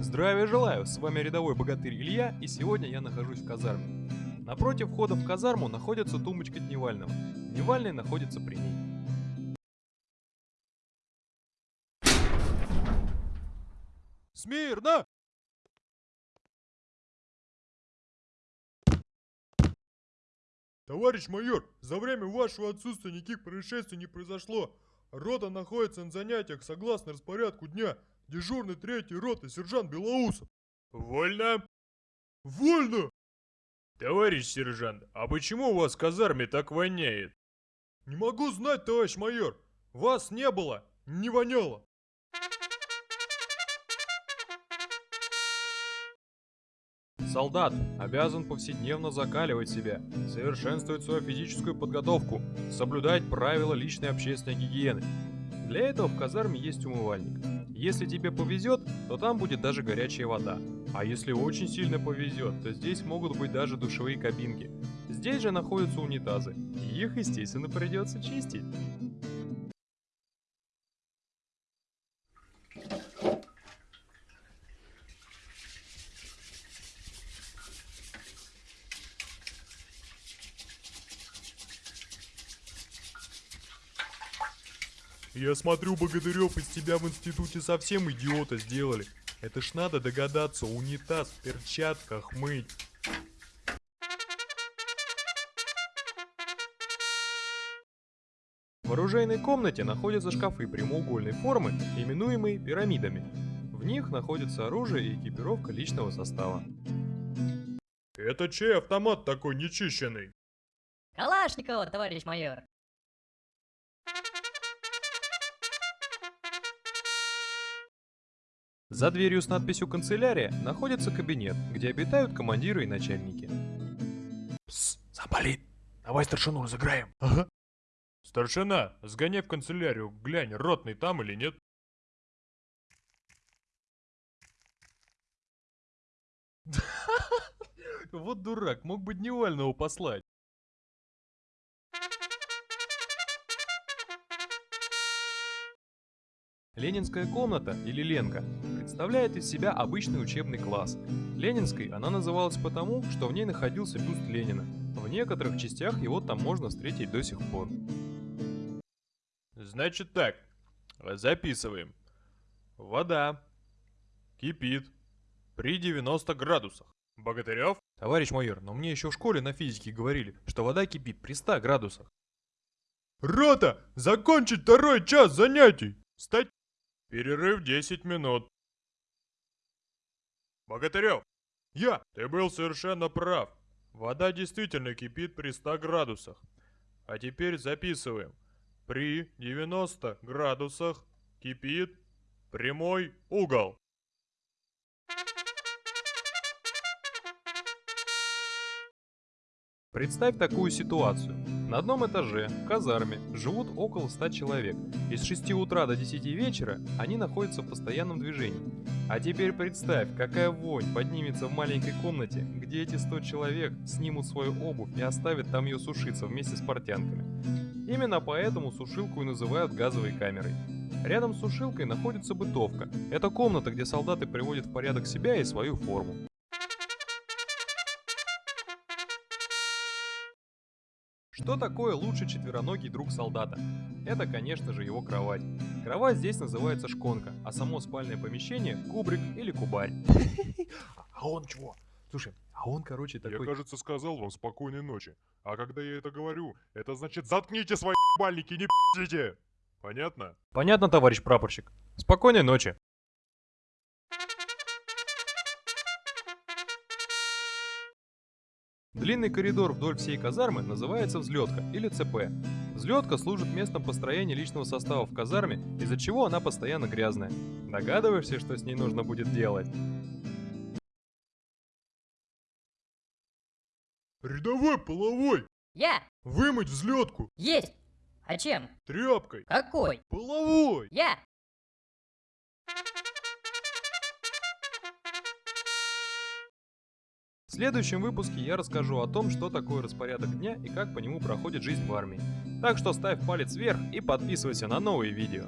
Здравия желаю, с вами рядовой богатырь Илья, и сегодня я нахожусь в казарме. Напротив входа в казарму находится тумбочка Дневального. Дневальный находится при ней. Смирно! Товарищ майор, за время вашего отсутствия никаких происшествий не произошло. Рота находится на занятиях согласно распорядку дня. Дежурный третий роты, сержант Белоусов. Вольно? Вольно! Товарищ сержант, а почему у вас в казарме так воняет? Не могу знать, товарищ майор. Вас не было, не воняло. Солдат обязан повседневно закаливать себя, совершенствовать свою физическую подготовку, соблюдать правила личной общественной гигиены. Для этого в казарме есть умывальник. Если тебе повезет, то там будет даже горячая вода. А если очень сильно повезет, то здесь могут быть даже душевые кабинки. Здесь же находятся унитазы. И их, естественно, придется чистить. Я смотрю, Богатырев, из тебя в институте совсем идиота сделали. Это ж надо догадаться, унитаз в перчатках мыть. В оружейной комнате находятся шкафы прямоугольной формы, именуемые пирамидами. В них находится оружие и экипировка личного состава. Это чей автомат такой нечищенный? Калашникова, товарищ майор. За дверью с надписью «Канцелярия» находится кабинет, где обитают командиры и начальники. Пс, заболит. Давай старшину разыграем. Ага. Старшина, сгоняй в канцелярию, глянь, ротный там или нет. Вот дурак, мог бы Дневального послать. Ленинская комната, или Ленка, представляет из себя обычный учебный класс. Ленинской она называлась потому, что в ней находился бюст Ленина. В некоторых частях его там можно встретить до сих пор. Значит так, записываем. Вода кипит при 90 градусах. Богатырев? Товарищ майор, но мне еще в школе на физике говорили, что вода кипит при 100 градусах. Рота, закончить второй час занятий. Стать. Перерыв 10 минут. Богатырев, Я. ты был совершенно прав. Вода действительно кипит при 100 градусах. А теперь записываем. При 90 градусах кипит прямой угол. Представь такую ситуацию. На одном этаже, в казарме, живут около 100 человек. И с 6 утра до 10 вечера они находятся в постоянном движении. А теперь представь, какая вонь поднимется в маленькой комнате, где эти 100 человек снимут свою обувь и оставят там ее сушиться вместе с портянками. Именно поэтому сушилку и называют газовой камерой. Рядом с сушилкой находится бытовка. Это комната, где солдаты приводят в порядок себя и свою форму. Что такое лучший четвероногий друг солдата? Это, конечно же, его кровать. Кровать здесь называется шконка, а само спальное помещение – кубрик или кубарь. А он чего? Слушай, а он, короче, Я, такой... кажется, сказал вам спокойной ночи. А когда я это говорю, это значит заткните свои бальники, не пи***ите! Понятно? Понятно, товарищ прапорщик. Спокойной ночи. Длинный коридор вдоль всей казармы называется взлетка или ЦП. Взлетка служит местом построения личного состава в казарме, из-за чего она постоянно грязная. Догадываешься, что с ней нужно будет делать? Рядовой половой! Я! Вымыть взлетку! Есть! А чем? Тряпкой! Какой? Половой! Я! В следующем выпуске я расскажу о том, что такое распорядок дня и как по нему проходит жизнь в армии. Так что ставь палец вверх и подписывайся на новые видео.